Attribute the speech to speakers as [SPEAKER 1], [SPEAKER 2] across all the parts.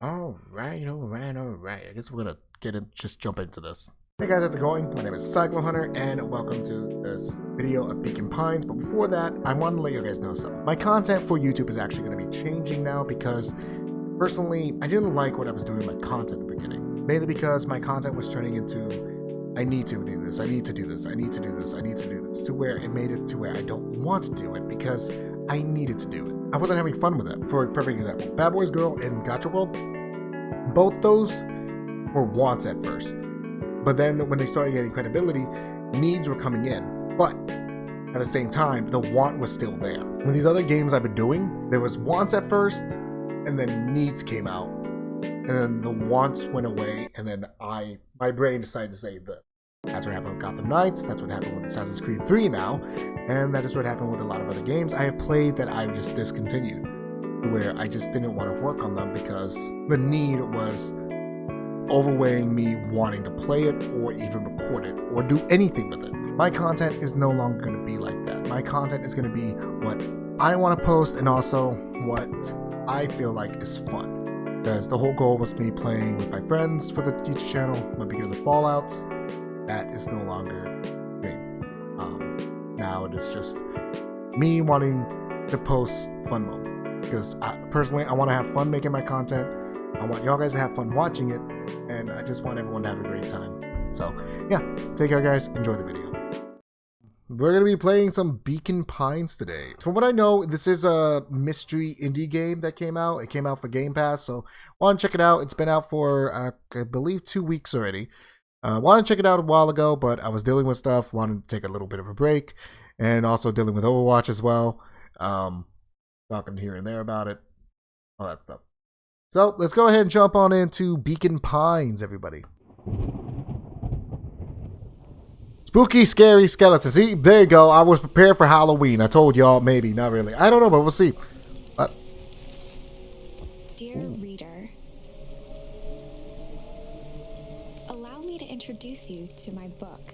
[SPEAKER 1] All right, all right, all right. I guess we're gonna get in, just jump into this. Hey guys, how's it going? My name is Cyclo Hunter, and welcome to this video of Beacon Pines. But before that, I want to let you guys know something. My content for YouTube is actually going to be changing now because, personally, I didn't like what I was doing with my content the beginning. Mainly because my content was turning into, I need to do this, I need to do this, I need to do this, I need to do this, to where it made it to where I don't want to do it because I needed to do it. I wasn't having fun with it. For a perfect example, Bad Boys Girl and Gacha World, both those were wants at first. But then when they started getting credibility, needs were coming in. But at the same time, the want was still there. With these other games I've been doing, there was wants at first, and then needs came out. And then the wants went away, and then I my brain decided to say this. That's what happened with Gotham Knights, that's what happened with Assassin's Creed 3 now, and that is what happened with a lot of other games I have played that I've just discontinued. Where I just didn't want to work on them because the need was overweighing me wanting to play it or even record it or do anything with it. My content is no longer going to be like that. My content is going to be what I want to post and also what I feel like is fun. Because the whole goal was me playing with my friends for the YouTube channel, but because of Fallouts, that is no longer me. Um, now it is just me wanting to post fun moments. Because I, personally, I want to have fun making my content. I want y'all guys to have fun watching it, and I just want everyone to have a great time. So, yeah, take care, guys. Enjoy the video. We're going to be playing some Beacon Pines today. From what I know, this is a mystery indie game that came out. It came out for Game Pass, so want to check it out. It's been out for, uh, I believe, two weeks already. Uh, wanted to check it out a while ago, but I was dealing with stuff, wanted to take a little bit of a break, and also dealing with Overwatch as well. Um, talking here and there about it, all that stuff. So let's go ahead and jump on into Beacon Pines, everybody. Spooky, scary skeletons. See, there you go. I was prepared for Halloween. I told y'all, maybe, not really. I don't know, but we'll see. Uh,
[SPEAKER 2] Dear introduce you to my book.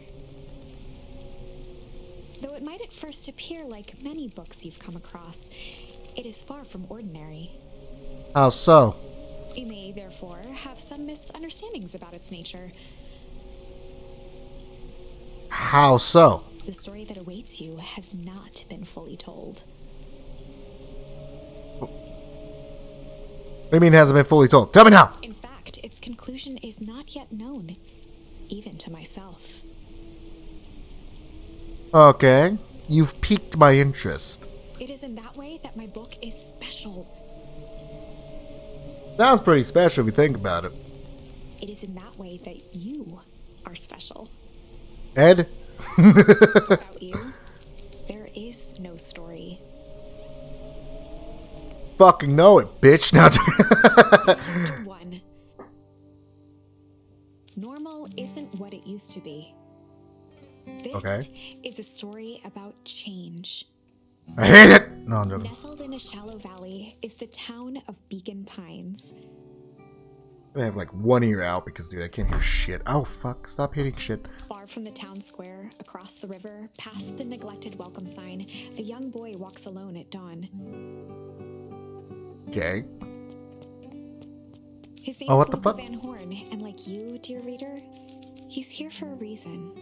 [SPEAKER 2] Though it might at first appear like many books you've come across, it is far from ordinary.
[SPEAKER 1] how so?
[SPEAKER 2] You may, therefore, have some misunderstandings about its nature.
[SPEAKER 1] How so?
[SPEAKER 2] The story that awaits you has not been fully told.
[SPEAKER 1] What do you mean it hasn't been fully told? Tell me now.
[SPEAKER 2] In fact, its conclusion is not yet known, even to myself.
[SPEAKER 1] Okay. You've piqued my interest.
[SPEAKER 2] It is in that way that my book is special.
[SPEAKER 1] Sounds pretty special if you think about it.
[SPEAKER 2] It is in that way that you are special.
[SPEAKER 1] Ed?
[SPEAKER 2] Without you, there is no story.
[SPEAKER 1] Fucking know it, bitch. Now,
[SPEAKER 2] isn't what it used to be. This
[SPEAKER 1] Okay.
[SPEAKER 2] is a story about change.
[SPEAKER 1] I hate it. No, I'm joking.
[SPEAKER 2] Nestled in a shallow valley is the town of Beacon Pines.
[SPEAKER 1] I have like one ear out because, dude, I can't hear shit. Oh, fuck. Stop hitting shit.
[SPEAKER 2] Far from the town square, across the river, past the neglected welcome sign, a young boy walks alone at dawn.
[SPEAKER 1] Okay.
[SPEAKER 2] His name's
[SPEAKER 1] Oh, what the fuck?
[SPEAKER 2] Van Horn, and like you, dear reader, he's here for a reason.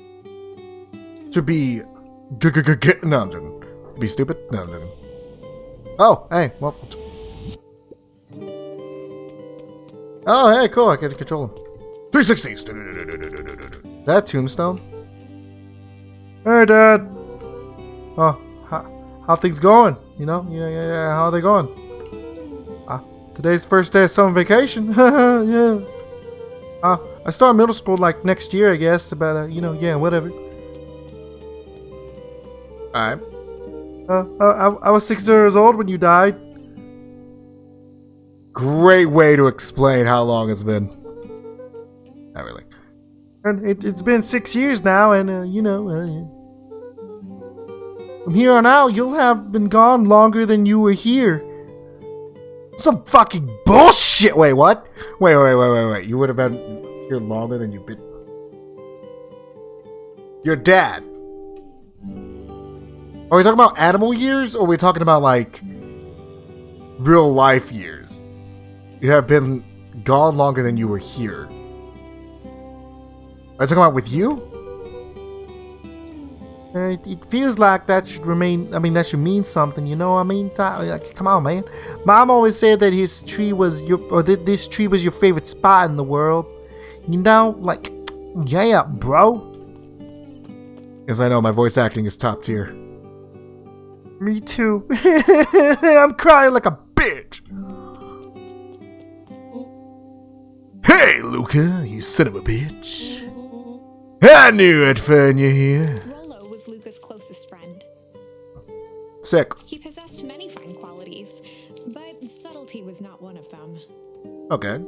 [SPEAKER 1] To be. G -g -g -g no. Be stupid? No, joking. Oh, hey. Well. Oh, hey, cool. I to control him. 360s. That tombstone? Hey, Dad. Oh, how, how things going? You know, yeah, yeah, yeah. How are they going? Uh, today's the first day of summer vacation. yeah. Uh, I start middle school like next year, I guess. But uh, you know, yeah, whatever. Alright. Uh, uh, I, I was six years old when you died. Great way to explain how long it's been. Not really. And it, it's been six years now, and uh, you know, uh, from here on out, you'll have been gone longer than you were here. Some fucking bullshit. Wait, what? Wait, wait, wait, wait, wait. You would have been here longer than you've been. Your dad. Are we talking about animal years, or are we talking about like real life years? You have been gone longer than you were here. Are you talking about with you? Uh, It, feels like that should remain. I mean, that should mean something. You know? I mean, like, come on, man. Mom always said that his tree was your, or that this tree was your favorite spot in the world. You know, like, yeah, bro. Yes, I know my voice acting is top tier. Me too. I'm crying like a bitch. Hey, Luca, you son of a bitch. I knew I'd find you here.
[SPEAKER 2] Rolo was Luca's closest friend.
[SPEAKER 1] Sick.
[SPEAKER 2] He possessed many fine qualities, but subtlety was not one of them.
[SPEAKER 1] Okay.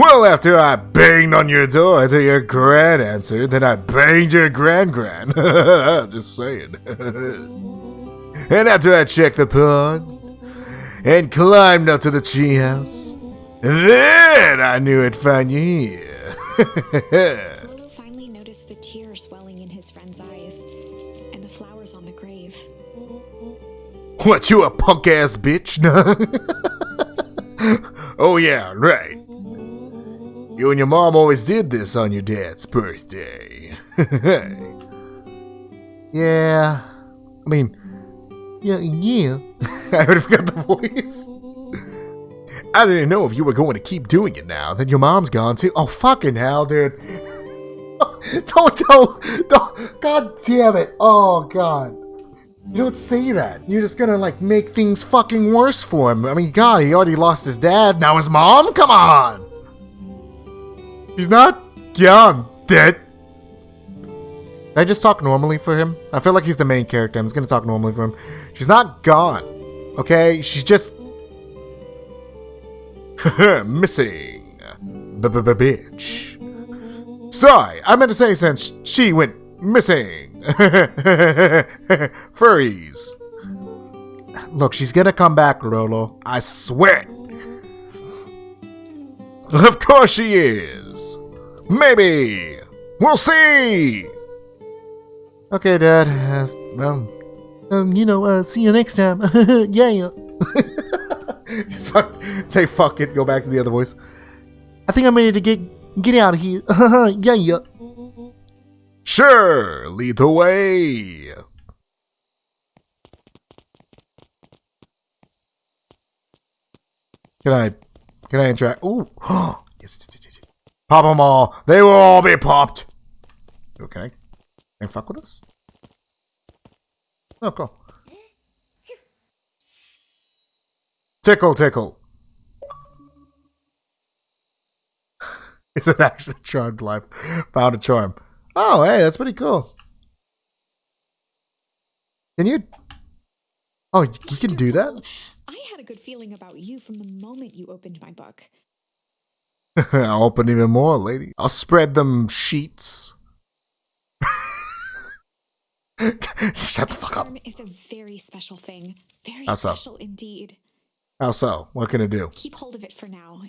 [SPEAKER 1] Well, after I banged on your door till your gran answered, then I banged your gran gran. Just saying. and after I checked the pond and climbed up to the treehouse, then I knew I'd find you here.
[SPEAKER 2] Finally noticed the tears swelling in his friend's eyes and the flowers on the grave.
[SPEAKER 1] what, you a punk ass bitch? oh, yeah, right. You and your mom always did this on your dad's birthday. yeah. I mean, yeah, yeah. I already forgot the voice. I didn't know if you were going to keep doing it now. Then your mom's gone too. Oh, fucking hell, dude. don't tell. Don't, God damn it. Oh, God. You don't say that. You're just gonna, like, make things fucking worse for him. I mean, God, he already lost his dad. Now his mom? Come on. He's not gone, dead. I just talk normally for him? I feel like he's the main character. I'm just gonna talk normally for him. She's not gone. Okay? She's just missing. B-b-b-bitch. Sorry, I meant to say since she went missing. Furries. Look, she's gonna come back, Rolo. I swear. it. Of course she is. Maybe. We'll see. Okay, Dad. Uh, well, um, you know, uh, see you next time. yeah. Just fuck, say fuck it. Go back to the other voice. I think I'm ready to get get out of here. yeah, yeah. Sure, lead the way. Can I, can I interact? Ooh, yes, yes, yes, yes. Pop them all. They will all be popped. Oh, can I, fuck with this? Oh, cool. Tickle, tickle. Is it actually charmed life? Found a charm. Oh, hey, that's pretty cool. Can you? Oh, you can do that?
[SPEAKER 2] I had a good feeling about you from the moment you opened my book.
[SPEAKER 1] I'll open even more, lady. I'll spread them sheets. Shut the fuck up.
[SPEAKER 2] Is a very special thing. Very
[SPEAKER 1] How so?
[SPEAKER 2] special indeed.
[SPEAKER 1] How so? What can it do?
[SPEAKER 2] Keep hold of it for now.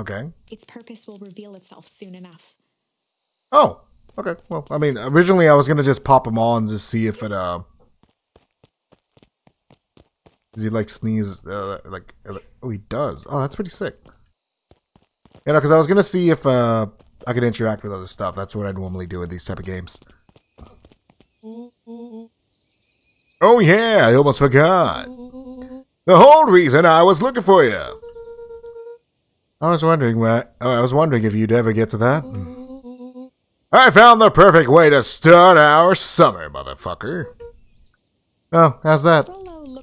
[SPEAKER 1] Okay.
[SPEAKER 2] Its purpose will reveal itself soon enough.
[SPEAKER 1] Oh, okay. Well, I mean, originally I was gonna just pop them and just see if it uh, does he like sneeze? Uh, like, oh, he does. Oh, that's pretty sick. You know, because I was gonna see if uh I could interact with other stuff. That's what I normally do in these type of games. Oh yeah, I almost forgot. The whole reason I was looking for you. I was wondering, what? I was wondering if you'd ever get to that. I found the perfect way to start our summer, motherfucker. Oh, how's that?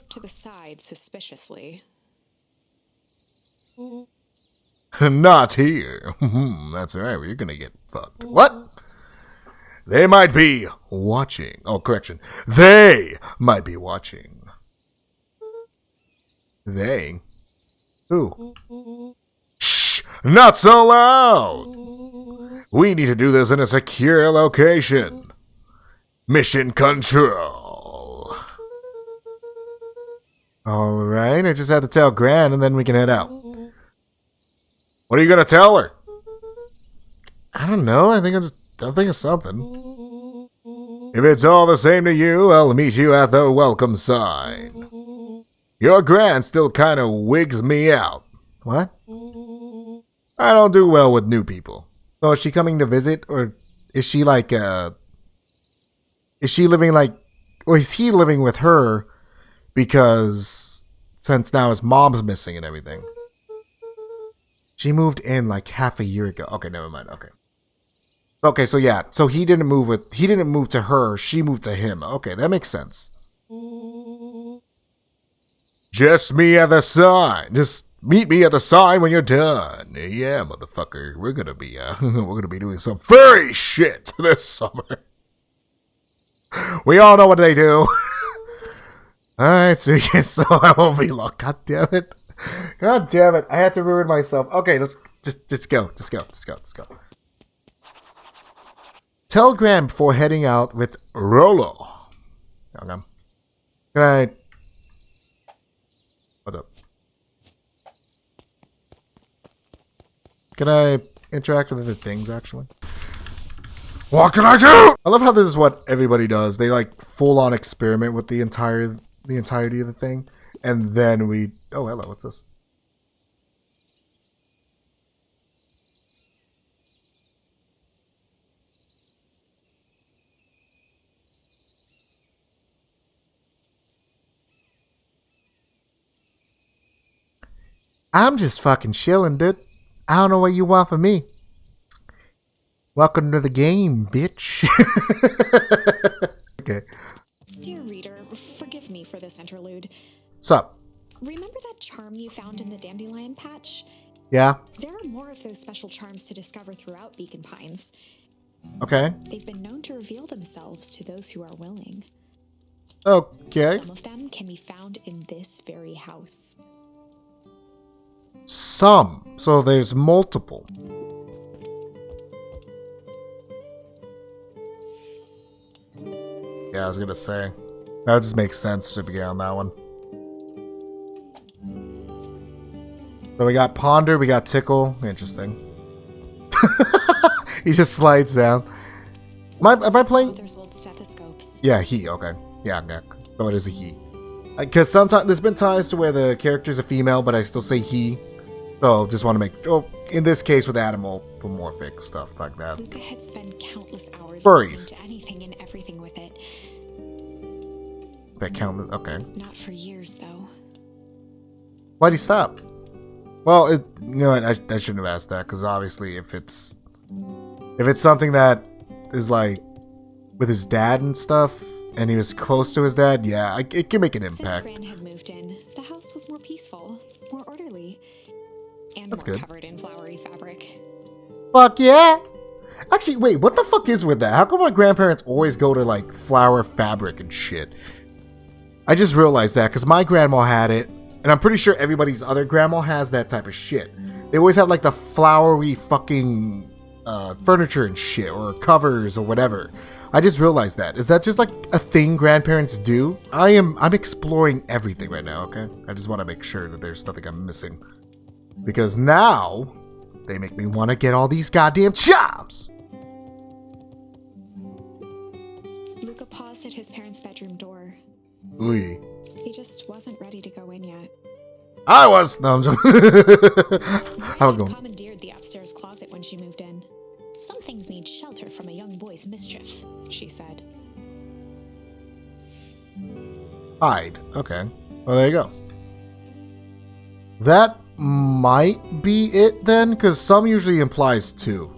[SPEAKER 2] To the side suspiciously.
[SPEAKER 1] Not here. Hmm, that's right, you're gonna get fucked. What? They might be watching. Oh, correction. They might be watching. They? Who? Shh! Not so loud! We need to do this in a secure location. Mission control. Alright, I just had to tell Gran and then we can head out. What are you gonna tell her? I don't know. I think it's I think it's something. If it's all the same to you, I'll meet you at the welcome sign. Your Gran still kind of wigs me out. What? I don't do well with new people. So is she coming to visit, or is she like uh? Is she living like, or is he living with her because since now his mom's missing and everything? She moved in like half a year ago. Okay, never mind. Okay. Okay, so yeah, so he didn't move with he didn't move to her, she moved to him. Okay, that makes sense. Just me at the sign. Just meet me at the sign when you're done. Yeah, motherfucker. We're gonna be uh we're gonna be doing some furry shit this summer. We all know what they do. Alright, so, so I won't be long. God damn it. God damn it. I had to ruin myself. Okay, let's just just go. Just go. Just go. Just go. Tell Gran before heading out with Rolo. Okay. Can I what up? Can I interact with other things actually? What can I do? I love how this is what everybody does. They like full on experiment with the entire the entirety of the thing. And then we oh hello, what's this? I'm just fucking chilling, dude. I don't know what you want from me. Welcome to the game, bitch. okay.
[SPEAKER 2] Dear reader, for this interlude.
[SPEAKER 1] Sup?
[SPEAKER 2] Remember that charm you found in the dandelion patch?
[SPEAKER 1] Yeah?
[SPEAKER 2] There are more of those special charms to discover throughout Beacon Pines.
[SPEAKER 1] Okay.
[SPEAKER 2] They've been known to reveal themselves to those who are willing.
[SPEAKER 1] Okay.
[SPEAKER 2] Some of them can be found in this very house.
[SPEAKER 1] Some. So there's multiple. Yeah, I was gonna say. That just makes sense to begin on that one. So we got Ponder, we got Tickle. Interesting. he just slides down. Am I, am I playing?
[SPEAKER 2] There's old stethoscopes.
[SPEAKER 1] Yeah, he. Okay. Yeah, yeah. So it is a he. Because sometimes there's been times to where the character's a female, but I still say he. So just want to make. Oh, in this case with animal-pomorphic stuff like that.
[SPEAKER 2] Luca had spent countless hours
[SPEAKER 1] Furries.
[SPEAKER 2] into anything and everything with it.
[SPEAKER 1] That count. Okay.
[SPEAKER 2] Not for years, though.
[SPEAKER 1] Why'd he stop? Well, it, you know what? I, I shouldn't have asked that because obviously, if it's if it's something that is like with his dad and stuff, and he was close to his dad, yeah, I, it can make an
[SPEAKER 2] Since
[SPEAKER 1] impact.
[SPEAKER 2] Gran had moved in, the house was more peaceful, more orderly, and
[SPEAKER 1] That's
[SPEAKER 2] more
[SPEAKER 1] good.
[SPEAKER 2] covered in flowery fabric.
[SPEAKER 1] Fuck yeah! Actually, wait, what the fuck is with that? How come my grandparents always go to like flower fabric and shit? I just realized that because my grandma had it, and I'm pretty sure everybody's other grandma has that type of shit. They always have like the flowery fucking uh, furniture and shit, or covers, or whatever. I just realized that. Is that just like a thing grandparents do? I am. I'm exploring everything right now. Okay, I just want to make sure that there's nothing I'm missing, because now they make me want to get all these goddamn jobs.
[SPEAKER 2] Luca paused at his parents' bedroom door.
[SPEAKER 1] Ooh.
[SPEAKER 2] He just wasn't ready to go in yet.
[SPEAKER 1] I was. No, I'm just. How it going?
[SPEAKER 2] commandeered the upstairs closet when she moved in. Some things need shelter from a young boy's mischief, she said.
[SPEAKER 1] Hide. Okay. Well, there you go. That might be it then, because some usually implies two.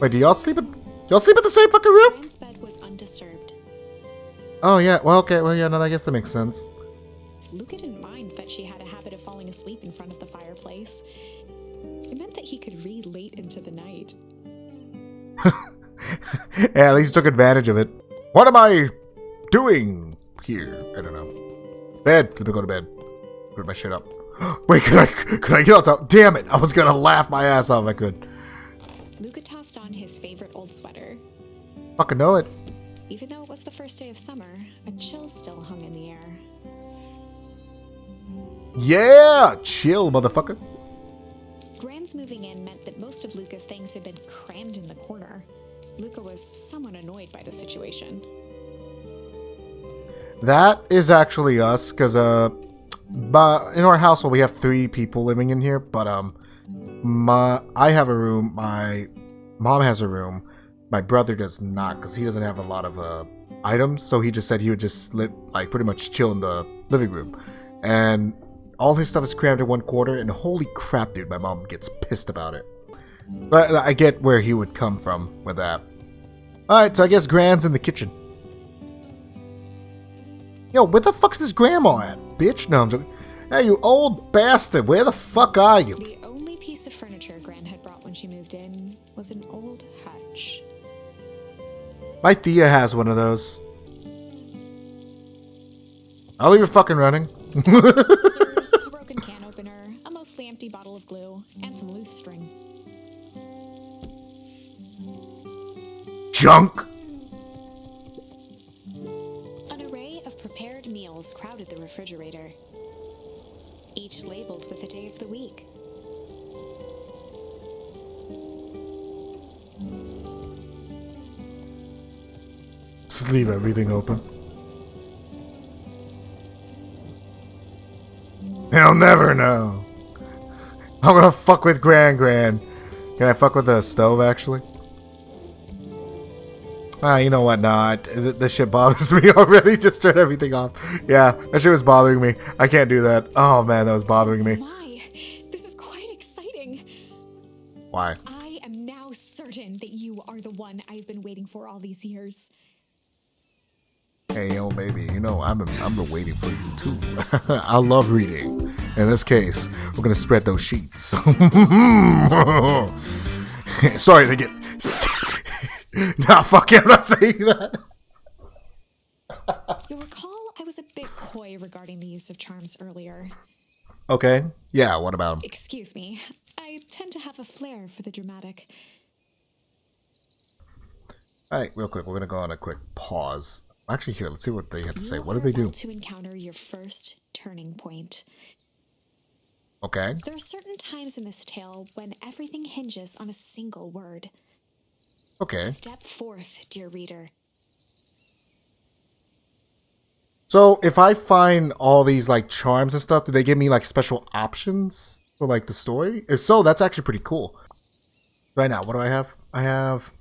[SPEAKER 1] Wait, do y'all sleep in? Y'all sleep in the same fucking room? Oh yeah. Well, okay. Well, yeah. No, I guess that makes sense.
[SPEAKER 2] Luca didn't mind that she had a habit of falling asleep in front of the fireplace. It meant that he could read late into the night.
[SPEAKER 1] yeah, at least took advantage of it. What am I doing here? I don't know. Bed. Let me go to bed. Put my shit up. Wait, could I? Could I get on top? Damn it! I was gonna laugh my ass off. if I could.
[SPEAKER 2] Luca tossed on his favorite old sweater.
[SPEAKER 1] Fucking know it.
[SPEAKER 2] Even though it was the first day of summer, a chill still hung in the air.
[SPEAKER 1] Yeah, chill, motherfucker.
[SPEAKER 2] Gran's moving in meant that most of Luca's things had been crammed in the corner. Luca was somewhat annoyed by the situation.
[SPEAKER 1] That is actually us, because uh, but in our household we have three people living in here, but um, my I have a room, my mom has a room, my brother does not because he doesn't have a lot of uh items, so he just said he would just like pretty much chill in the living room, and all his stuff is crammed in one quarter. And holy crap, dude, my mom gets pissed about it. But I get where he would come from with that. All right, so I guess Gran's in the kitchen. Yo, where the fuck's this grandma at, bitch? No, I'm joking. Hey, you old bastard, where the fuck are you? My Thea has one of those. I'll leave it fucking running.
[SPEAKER 2] Scissors, a broken can opener, a mostly empty bottle of glue, and some loose string.
[SPEAKER 1] Junk!
[SPEAKER 2] An array of prepared meals crowded the refrigerator, each labeled with the day of the week.
[SPEAKER 1] Just leave everything open. They'll never know. I'm gonna fuck with Grand Grand. Can I fuck with the stove actually? Ah, you know what? Nah, this shit bothers me already. Just turn everything off. Yeah, that shit was bothering me. I can't do that. Oh man, that was bothering me.
[SPEAKER 2] My, this is quite exciting.
[SPEAKER 1] Why?
[SPEAKER 2] I am now certain that you are the one I've been waiting for all these years.
[SPEAKER 1] Hey, yo, baby, you know, I've been, I've been waiting for you too. I love reading. In this case, we're gonna spread those sheets. Sorry to get. nah, fuck it, I'm not saying that.
[SPEAKER 2] You'll recall I was a bit coy regarding the use of charms earlier.
[SPEAKER 1] Okay, yeah, what about him?
[SPEAKER 2] Excuse me, I tend to have a flair for the dramatic.
[SPEAKER 1] Alright, real quick, we're gonna go on a quick pause. Actually, here, let's see what they have to say. What do they do?
[SPEAKER 2] to encounter your first turning point.
[SPEAKER 1] Okay,
[SPEAKER 2] There are certain times in this tale when everything hinges on a single word.
[SPEAKER 1] okay.
[SPEAKER 2] Step forth, dear reader.
[SPEAKER 1] So, if I find all these, like, charms and stuff, do they give me, like, special options for, like, the story? If so, that's actually pretty cool. Right now, what do I have? I have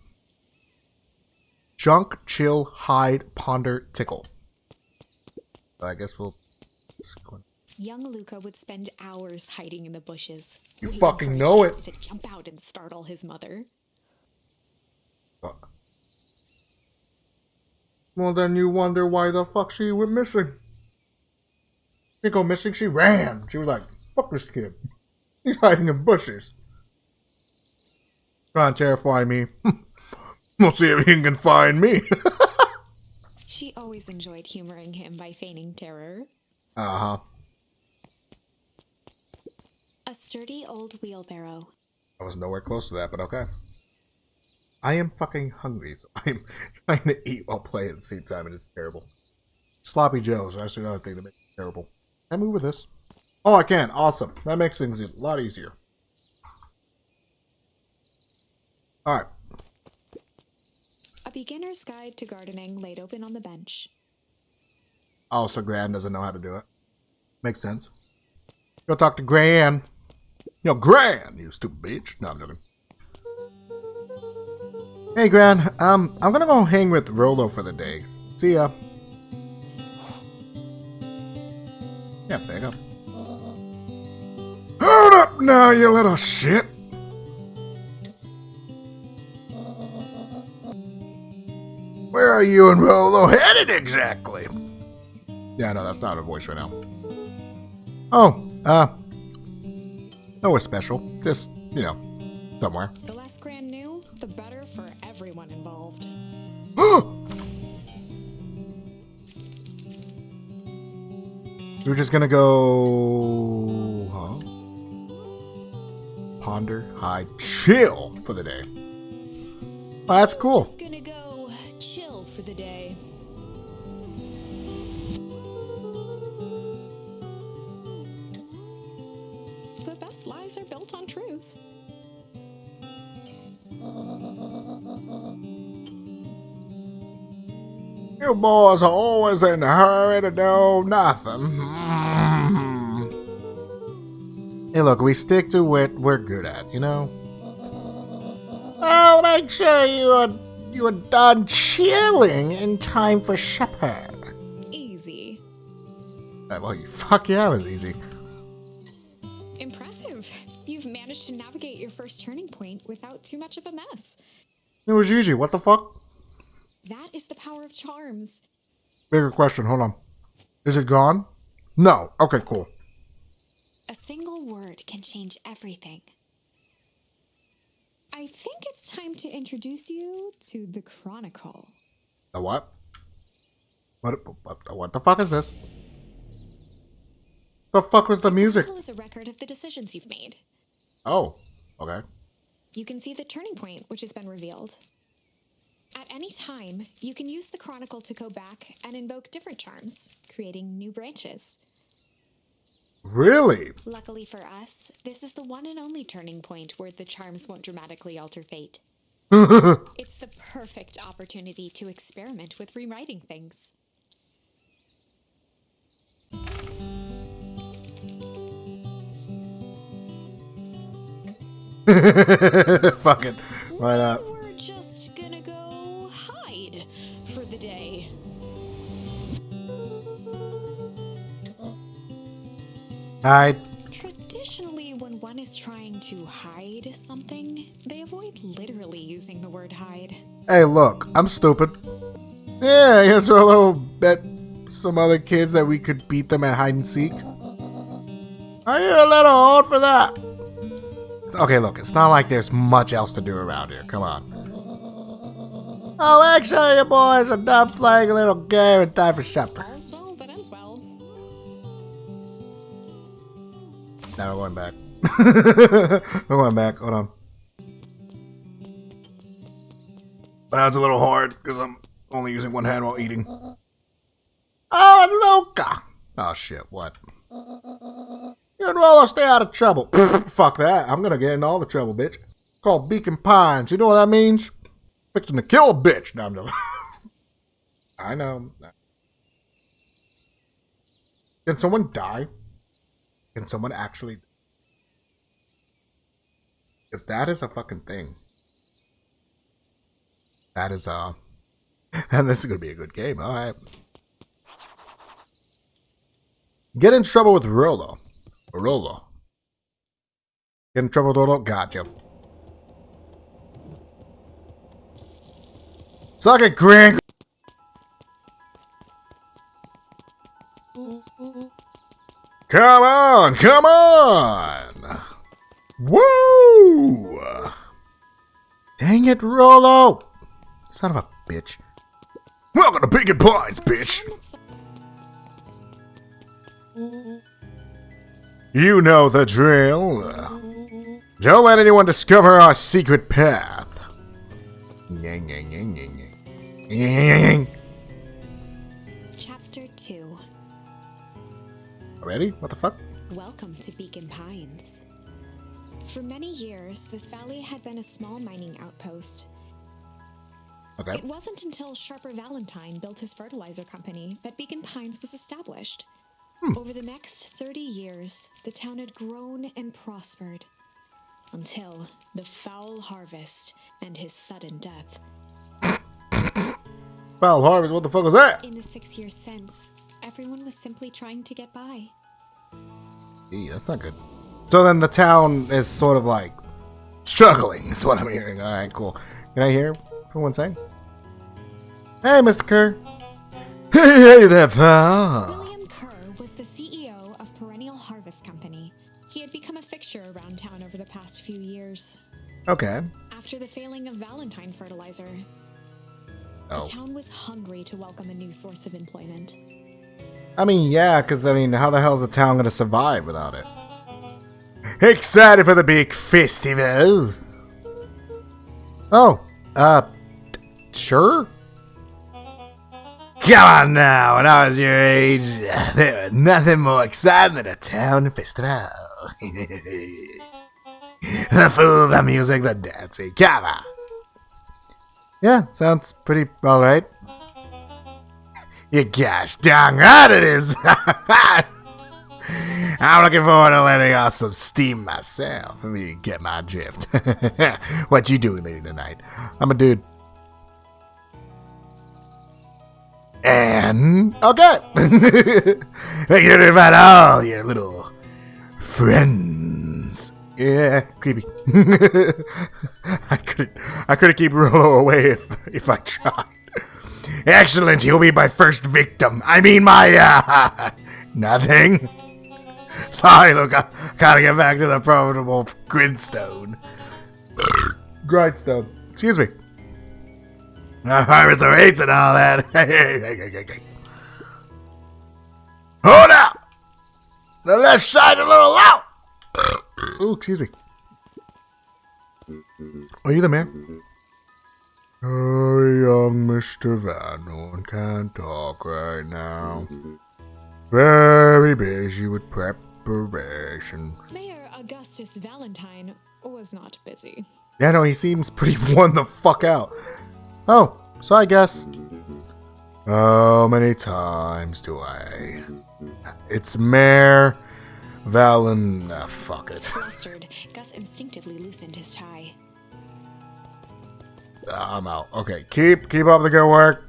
[SPEAKER 1] Junk, Chill, Hide, Ponder, Tickle. I guess we'll...
[SPEAKER 2] Young Luca would spend hours hiding in the bushes.
[SPEAKER 1] You fucking know
[SPEAKER 2] it. To jump out and startle his mother.
[SPEAKER 1] Well, then you wonder why the fuck she went missing. She go missing, she ran. She was like, fuck this kid. He's hiding in bushes. Trying to terrify me. we'll see if he can find me.
[SPEAKER 2] She always enjoyed humoring him by feigning terror.
[SPEAKER 1] uh-huh.
[SPEAKER 2] A sturdy old wheelbarrow.
[SPEAKER 1] I was nowhere close to that, but okay. I am fucking hungry, so I'm trying to eat while playing at the same time, and it's terrible. Sloppy Joe's, that's another thing that makes it terrible. Can I move with this? Oh, I can. Awesome. That makes things a lot easier. Alright.
[SPEAKER 2] A beginner's guide to gardening laid open on the bench.
[SPEAKER 1] Oh, so Gran doesn't know how to do it. Makes sense. Go talk to Gran. Yo, Gran, you stupid bitch. No, I'm joking. Hey, Gran. Um, I'm gonna go hang with Rolo for the day. See ya. Yeah, back up. Hold up now, you little shit. Where are you and Rolo headed exactly? Yeah, no, that's not a voice right now. Oh, uh, nowhere special. Just, you know, somewhere.
[SPEAKER 2] The less Gran knew, the better for everyone involved.
[SPEAKER 1] We're just gonna go. Huh? Ponder, hide, chill for the day. Oh, that's cool.
[SPEAKER 2] For the day. The best lies are built on truth.
[SPEAKER 1] You boys are always in a hurry to do nothing. Hey, look, we stick to what we're good at, you know? I'll make sure you are, you are done chilling in time for supper.
[SPEAKER 2] Easy.
[SPEAKER 1] Uh, well, you, fuck yeah, it was easy.
[SPEAKER 2] Impressive. You've managed to navigate your first turning point without too much of a mess.
[SPEAKER 1] It was easy, what the fuck?
[SPEAKER 2] That is the power of charms.
[SPEAKER 1] Bigger question, hold on. Is it gone? No. Okay, cool.
[SPEAKER 2] A single word can change everything. I think it's time to introduce you to the Chronicle.
[SPEAKER 1] The what? What, what, what the fuck is this? The fuck was the music?
[SPEAKER 2] Chronicle is a record of the decisions you've made.
[SPEAKER 1] Oh, okay.
[SPEAKER 2] You can see the turning point, which has been revealed. At any time, you can use the Chronicle to go back and invoke different charms, creating new branches.
[SPEAKER 1] Really?
[SPEAKER 2] Luckily for us, this is the one and only turning point where the charms won't dramatically alter fate. it's the perfect opportunity to experiment with rewriting things.
[SPEAKER 1] Fuck it. Why not?
[SPEAKER 2] Hide. Traditionally, when one is trying to hide something, they avoid literally using the word hide.
[SPEAKER 1] Hey, look, I'm stupid. Yeah, I guess Rolo bet some other kids that we could beat them at hide and seek. Are you a little old for that? Okay, look, it's not like there's much else to do around here. Come on. Oh, actually, you boys are done playing a little game and time for supper. Now we're going back. we're going back. Hold on. But now it's a little hard because I'm only using one hand while eating. Oh, Luca! Oh shit! What? You and Rolo stay out of trouble. Fuck that! I'm gonna get in all the trouble, bitch. Called Beacon Pines. You know what that means? Fixing to kill a bitch. No, I'm joking. I know. Did someone die? Can someone actually? If that is a fucking thing, that is uh, and this is gonna be a good game. All right. Get in trouble with Rolo. Rolo. Get in trouble with Rolo. Gotcha. Suck it, Grant. Come on, come on! Woo! Dang it, Rolo! Son of a bitch. Welcome to Beacon Pines, bitch! You know the drill. Don't let anyone discover our secret path. Ready? What the fuck?
[SPEAKER 2] Welcome to Beacon Pines. For many years, this valley had been a small mining outpost.
[SPEAKER 1] Okay.
[SPEAKER 2] It wasn't until Sharper Valentine built his fertilizer company that Beacon Pines was established. Hmm. Over the next 30 years, the town had grown and prospered until the foul harvest and his sudden death.
[SPEAKER 1] Foul harvest, what the fuck was that?
[SPEAKER 2] In the six years since, everyone was simply trying to get by.
[SPEAKER 1] Gee, that's not good. So then the town is sort of like struggling, is what I'm hearing. Alright, cool. Can I hear for one second? Hey, Mr. Kerr. Hey, hey there, pal.
[SPEAKER 2] William Kerr was the CEO of Perennial Harvest Company. He had become a fixture around town over the past few years.
[SPEAKER 1] Okay.
[SPEAKER 2] After the failing of Valentine fertilizer,
[SPEAKER 1] Oh.
[SPEAKER 2] the town was hungry to welcome a new source of employment.
[SPEAKER 1] I mean, yeah, because, I mean, how the hell is the town going to survive without it? Excited for the big festival? Oh, uh, sure? Come on now, when I was your age, there was nothing more exciting than a town festival. the food, the music, the dancing, come on. Yeah, sounds pretty alright. You gosh dang right it is. I'm looking forward to letting off some steam myself. Let me get my drift. what you doing lady tonight? I'm a dude. And okay. Thank you to invite all your little friends. Yeah, creepy. I couldn't I couldn't keep Rolo away if if I tried. Excellent, he'll be my first victim. I mean my uh nothing. Sorry, look, I gotta get back to the profitable grindstone. grindstone. Excuse me. Harvest the rates and all that. Hold out! The left side a little out! oh, excuse me. Are you the man? Oh, young Mr. Van Horn can't talk right now. Very busy with preparation.
[SPEAKER 2] Mayor Augustus Valentine was not busy.
[SPEAKER 1] Yeah, no, he seems pretty worn the fuck out. Oh, so I guess. How many times do I? It's Mayor Valen. Ah, fuck it.
[SPEAKER 2] Flustered, Gus instinctively loosened his tie.
[SPEAKER 1] I'm out. Okay, keep keep up the good work.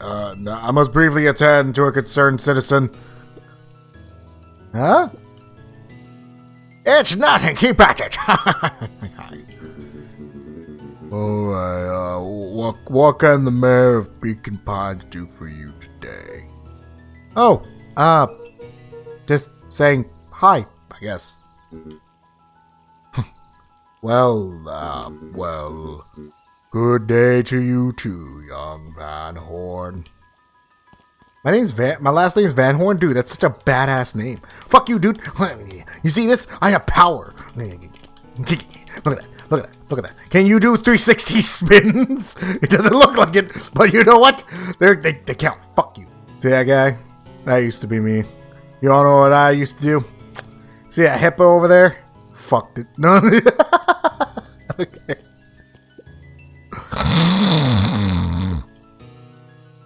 [SPEAKER 1] Uh, I must briefly attend to a concerned citizen. Huh? It's nothing. Keep at it. Alright, uh, what, what can the mayor of Beacon Pines do for you today? Oh, uh, just saying hi, I guess. well, uh, well, good day to you too, young Van Horn. My name's Van. My last name is Van Horn, dude. That's such a badass name. Fuck you, dude. You see this? I have power. Look at that. Look at that. Look at that. Can you do 360 spins? It doesn't look like it, but you know what? They're, they they count. Fuck you. See that guy? That used to be me. You all know what I used to do? See that hippo over there? Fucked it. No. okay.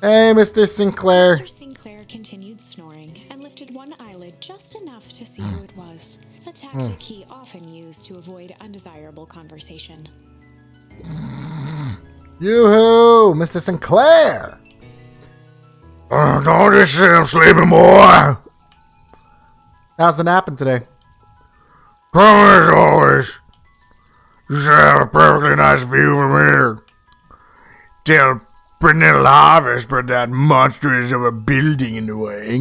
[SPEAKER 1] Hey, Mr. Sinclair.
[SPEAKER 2] Mr. Sinclair continued snoring and lifted one eyelid just enough to see who it was. A tactic he often used to avoid undesirable conversation.
[SPEAKER 1] Yoo-hoo, Mr. Sinclair. Uh, don't this shit, I'm sleeping, boy. How's the napping today? Come as always. You should have a perfectly nice view from here. Till Perennial Harvest put that monstrous of a building in the way.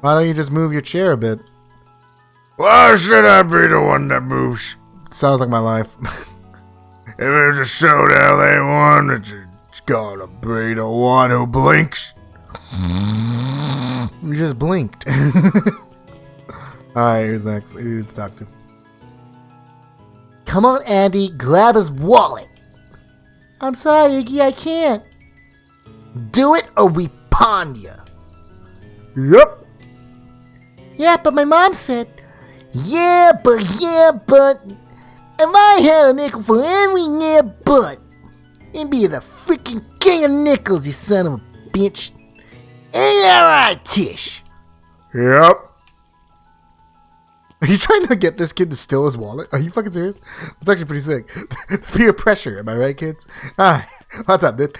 [SPEAKER 1] Why don't you just move your chair a bit? Why should I be the one that moves? Sounds like my life. if it's a showdown they won, it's, it's gonna be the one who blinks. You just blinked. Alright, who's next? Who to talk to? Come on, Andy, grab his wallet. I'm sorry, Iggy, I can't. Do it or we pawn you. Yep. Yeah, but my mom said. Yeah, but yeah, but. If I had a nickel for every yeah, but. It'd be the freaking king of nickels, you son of a bitch. Ain't that right, Tish? Yep. Are you trying to get this kid to steal his wallet? Are you fucking serious? That's actually pretty sick. Peer pressure, am I right, kids? Alright, what's up, dude?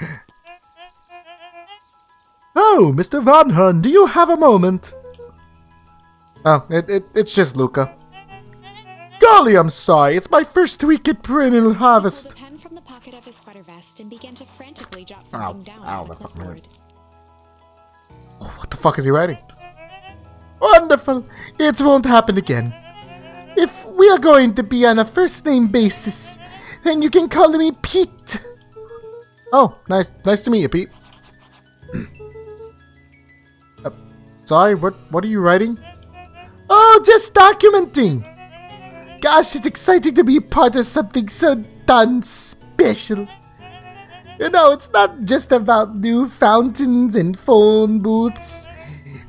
[SPEAKER 1] Oh, Mr. Van Horn, do you have a moment? Oh, it, it, it's just Luca. Golly, I'm sorry. It's my first week at Perennial Harvest.
[SPEAKER 2] a pen from the pocket of his sweater vest and began to frantically jot
[SPEAKER 1] Ow,
[SPEAKER 2] down
[SPEAKER 1] ow,
[SPEAKER 2] on
[SPEAKER 1] the
[SPEAKER 2] a
[SPEAKER 1] fucking hurt. What the fuck is he writing? Wonderful. It won't happen again. If we are going to be on a first name basis, then you can call me Pete. Oh, nice, nice to meet you, Pete. uh, sorry, what, what are you writing? Oh, just documenting. Gosh, it's exciting to be part of something so done special. You know, it's not just about new fountains and phone booths.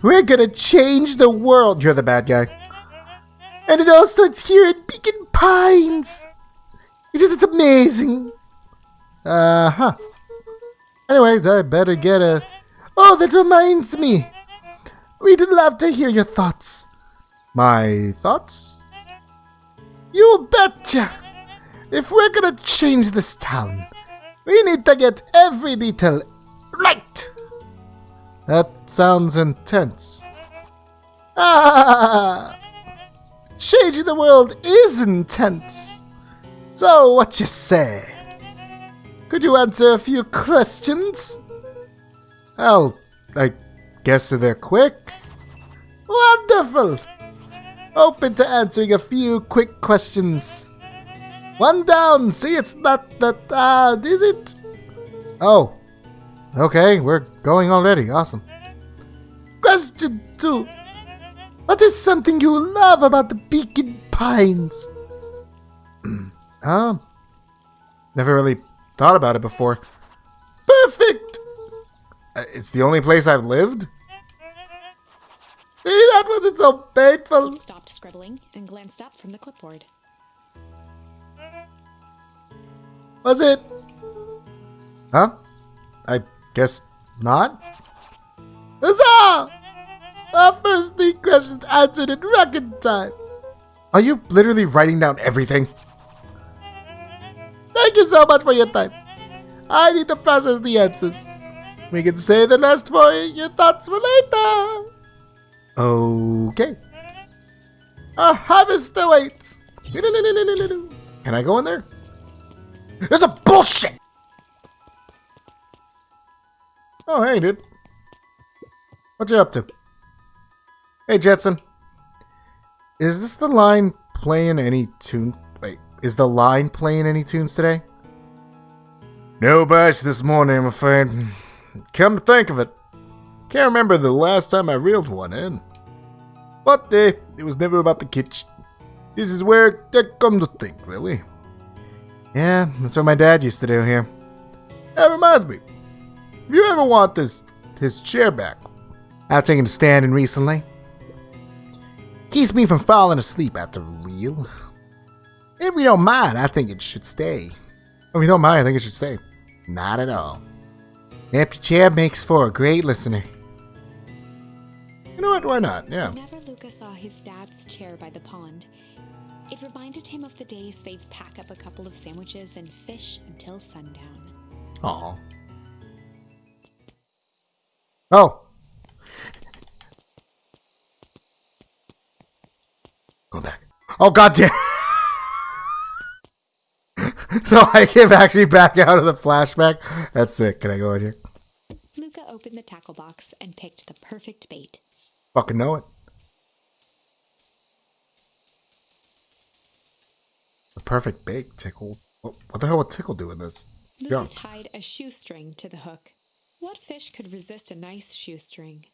[SPEAKER 1] We're gonna change the world. You're the bad guy. And it all starts here at Beacon Pines. Isn't it amazing? Uh huh. Anyways, I better get a. Oh, that reminds me. We'd love to hear your thoughts. My thoughts? You betcha! If we're gonna change this town, we need to get every detail right! That sounds intense. Ah! Changing the world is intense. So, what you say? Could you answer a few questions? Well, I guess they're quick. Wonderful! Open to answering a few quick questions. One down! See, it's not that hard, is it? Oh. Okay, we're going already. Awesome. Question two. What is something you love about the Beacon Pines? um, never really thought about it before. Perfect! Uh, it's the only place I've lived? See, that wasn't so painful.
[SPEAKER 2] He stopped scribbling and glanced up from the clipboard.
[SPEAKER 1] Was it? Huh? I guess not. Huzzah! Our first three questions answered in record time. Are you literally writing down everything? Thank you so much for your time. I need to process the answers. We can say the rest for your thoughts for later. Okay. Our harvest awaits. Can I go in there? There's a bullshit! Oh, hey, dude. What you up to? Hey, Jetson. Is this the line playing any tune? Wait, is the line playing any tunes today? No batch this morning, I'm afraid. Come to think of it, can't remember the last time I reeled one in. But uh, it was never about the kitchen. This is where I come to think, really. Yeah, that's what my dad used to do here. That reminds me. If you ever want this his chair back, I've taken a stand in recently. Keeps me from falling asleep at the wheel. If we don't mind, I think it should stay. If we don't mind, I think it should stay. Not at all. An empty chair makes for a great listener. You know what? Why not? Yeah.
[SPEAKER 2] Whenever Luca saw his dad's chair by the pond, it reminded him of the days they'd pack up a couple of sandwiches and fish until sundown.
[SPEAKER 1] Aw. Oh. Go back. Oh god damn. so I came actually back out of the flashback. That's sick. Can I go in here?
[SPEAKER 2] Luca opened the tackle box and picked the perfect bait.
[SPEAKER 1] Fucking know it. The perfect bait tickle. What, what the hell would tickle do in this?
[SPEAKER 2] Luca tied a shoestring to the hook. What fish could resist a nice shoestring?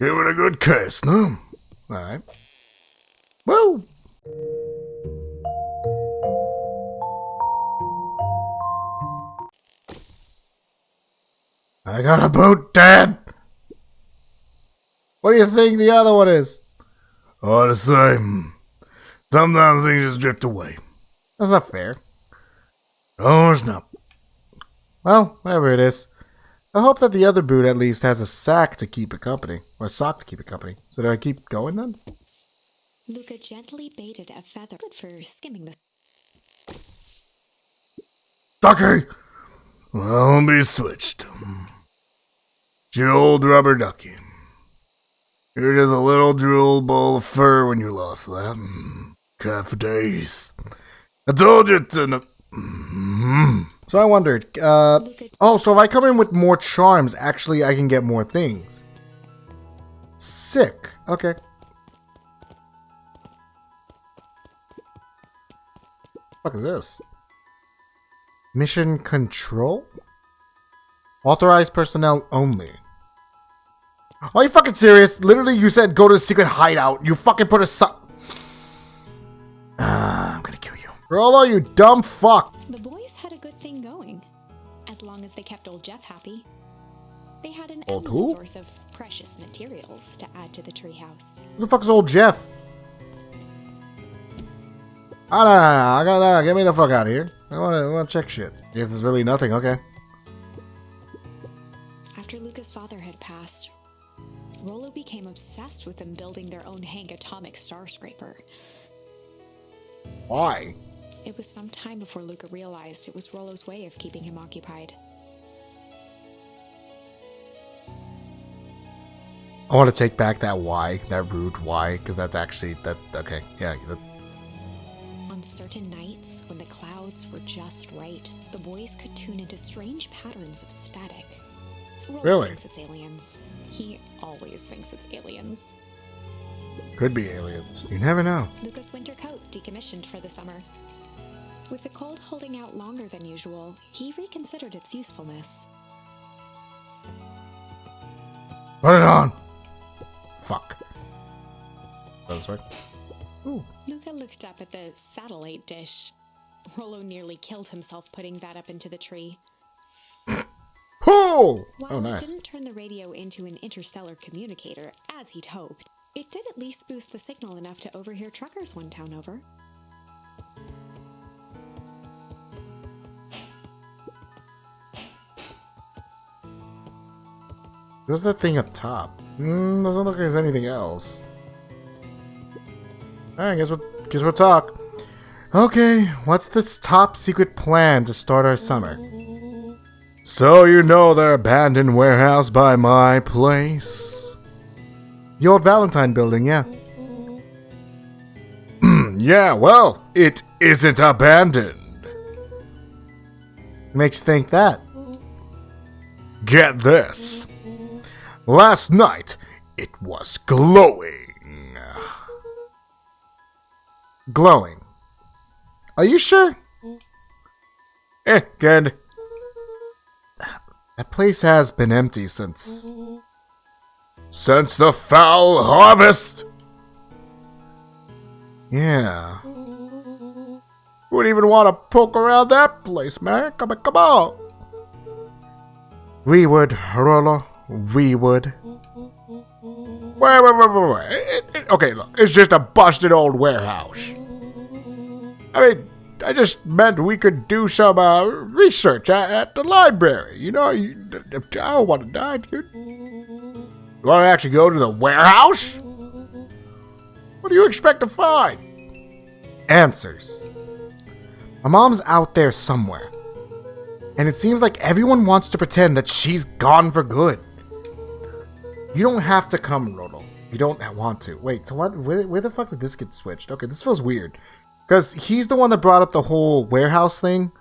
[SPEAKER 1] Give it a good kiss, no? Alright. Well. I got a boat, Dad! What do you think the other one is? Oh, the same. Sometimes things just drift away. That's not fair. Oh, it's not. Well, whatever it is. I hope that the other boot at least has a sack to keep it company. Or a sock to keep it company. So do I keep going then?
[SPEAKER 2] Luca gently baited a feather. Good for skimming the.
[SPEAKER 1] Ducky! Well, be switched. It's your old rubber ducky. You're just a little drool ball of fur when you lost that. Cat for days. I told you to. n- Mm. So I wondered, uh, oh, so if I come in with more charms, actually I can get more things. Sick. Okay. fuck is this? Mission control? Authorized personnel only. Are you fucking serious? Literally, you said go to the secret hideout. You fucking put a su- Ah, I'm gonna kill you. Rolo, you dumb fuck.
[SPEAKER 2] The boys had a good thing going, as long as they kept old Jeff happy. They had an
[SPEAKER 1] Old
[SPEAKER 2] endless
[SPEAKER 1] who?
[SPEAKER 2] source of precious materials to add to the treehouse.
[SPEAKER 1] Who the fuck is old Jeff? No, no, no, I gotta, get me the fuck out of here. I wanna, I wanna check shit. Yes, it's really nothing, okay.
[SPEAKER 2] After Luca's father had passed, Rolo became obsessed with them building their own Hank atomic star scraper.
[SPEAKER 1] Why?
[SPEAKER 2] It was some time before Luca realized it was Rolo's way of keeping him occupied.
[SPEAKER 1] I want to take back that why, that rude why, because that's actually, that, okay, yeah. That,
[SPEAKER 2] On certain nights, when the clouds were just right, the boys could tune into strange patterns of static. Rolo
[SPEAKER 1] Really?
[SPEAKER 2] thinks it's aliens. He always thinks it's aliens.
[SPEAKER 1] Could be aliens. You never know.
[SPEAKER 2] Luca's winter coat decommissioned for the summer. With the cold holding out longer than usual, he reconsidered its usefulness.
[SPEAKER 1] Put it on! Fuck. This way. Ooh.
[SPEAKER 2] Luca looked up at the satellite dish. Rolo nearly killed himself putting that up into the tree.
[SPEAKER 1] Pull!
[SPEAKER 2] While
[SPEAKER 1] Oh, nice.
[SPEAKER 2] didn't turn the radio into an interstellar communicator, as he'd hoped, it did at least boost the signal enough to overhear truckers one town over.
[SPEAKER 1] What's that thing up top? Mm, doesn't look like there's anything else. Alright, guess we'll, guess we'll talk. Okay, what's this top secret plan to start our summer? So you know their abandoned warehouse by my place? The old Valentine building, yeah. yeah, well, it isn't abandoned. Makes you think that. Get this. Last night, it was glowing. Glowing. Are you sure? Eh, good. That place has been empty since. Since the foul harvest! Yeah. Who would even want to poke around that place, man? Come on, come on! We would, Rolo. We would. Wait, wait, wait, wait. It- it- okay, look, it's just a busted old warehouse. I mean, I just meant we could do some uh, research at, at the library. You know, you, I don't want to die, dude. You want to actually go to the warehouse? What do you expect to find? Answers. My mom's out there somewhere. And it seems like everyone wants to pretend that she's gone for good. You don't have to come, Rodo. You don't want to. Wait, so what? Where, where the fuck did this get switched? Okay, this feels weird. Because he's the one that brought up the whole warehouse thing.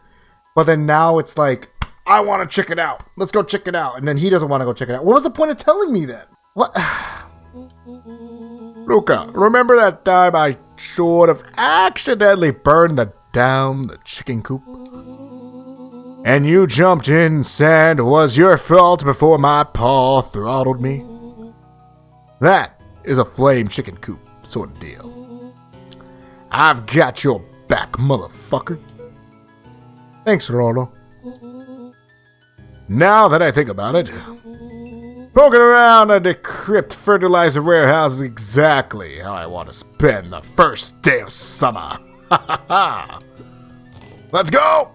[SPEAKER 1] But then now it's like, I want to check it out. Let's go check it out. And then he doesn't want to go check it out. What was the point of telling me then? What? Luca, remember that time I sort of accidentally burned the down the chicken coop? And you jumped in and said it was your fault before my paw throttled me? That is a flame chicken coop sort of deal. I've got your back, motherfucker. Thanks, Rolo. Now that I think about it, poking around a decrypt fertilizer warehouse is exactly how I want to spend the first day of summer. Ha ha ha! Let's go!